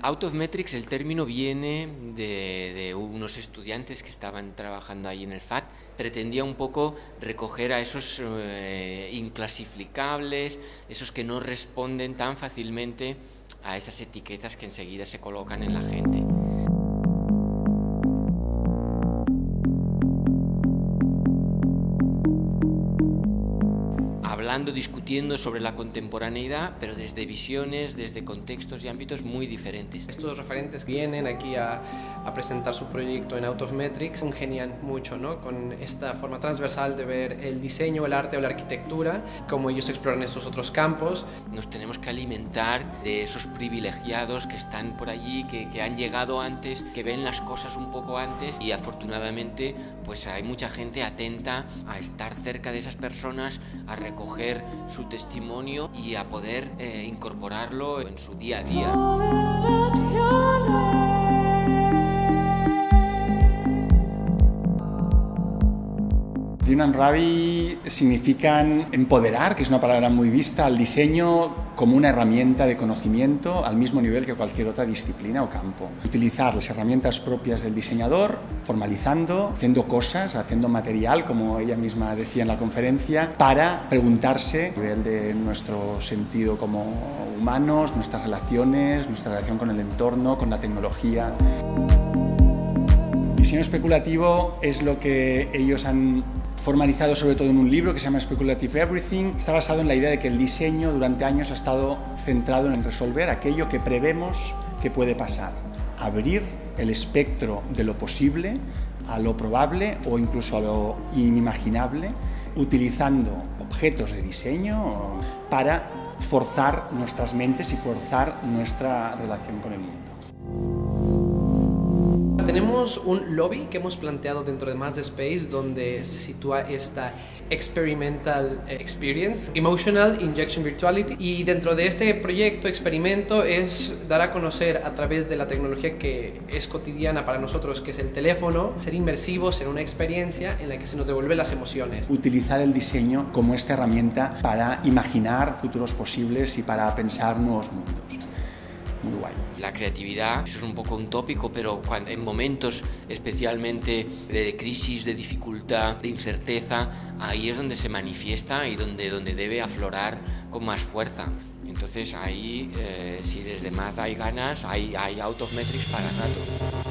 Out of Metrics, el término viene de, unos estudiantes que estaban trabajando ahí en el FAT. Pretendía un poco recoger a esos eh, inclasificables, esos que no responden tan fácilmente a esas etiquetas que enseguida se colocan en la gente. Hablando, discutiendo sobre la contemporaneidad, pero desde visiones, desde contextos y ámbitos muy diferentes. Estos referentes vienen aquí a, a presentar su proyecto en Out of Metrics, congenian mucho ¿no? con esta forma transversal de ver el diseño, el arte o la arquitectura, cómo ellos exploran estos otros campos. Nos tenemos que alimentar de esos privilegiados que están por allí, que, que han llegado antes, que ven las cosas un poco antes y afortunadamente pues hay mucha gente atenta a estar cerca de esas personas, a recoger su testimonio y a poder eh, incorporarlo en su día a día. Dinan Ravi significan empoderar, que es una palabra muy vista, al diseño como una herramienta de conocimiento al mismo nivel que cualquier otra disciplina o campo. Utilizar las herramientas propias del diseñador, formalizando, haciendo cosas, haciendo material, como ella misma decía en la conferencia, para preguntarse a nivel de nuestro sentido como humanos, nuestras relaciones, nuestra relación con el entorno, con la tecnología. Diseño especulativo es lo que ellos han formalizado sobre todo en un libro que se llama Speculative Everything. Está basado en la idea de que el diseño durante años ha estado centrado en resolver aquello que prevemos que puede pasar. Abrir el espectro de lo posible a lo probable o incluso a lo inimaginable, utilizando objetos de diseño para forzar nuestras mentes y forzar nuestra relación con el mundo. Tenemos un lobby que hemos planteado dentro de Mazda Space donde se sitúa esta Experimental Experience, Emotional Injection Virtuality y dentro de este proyecto, experimento, es dar a conocer a través de la tecnología que es cotidiana para nosotros, que es el teléfono, ser inmersivos en una experiencia en la que se nos devuelve las emociones. Utilizar el diseño como esta herramienta para imaginar futuros posibles y para pensar nuevos mundos La creatividad, es un poco un tópico, pero en momentos especialmente de crisis, de dificultad, de incerteza, ahí es donde se manifiesta y donde, donde debe aflorar con más fuerza. Entonces ahí, eh, si desde más hay ganas, hay, hay out metrics para rato.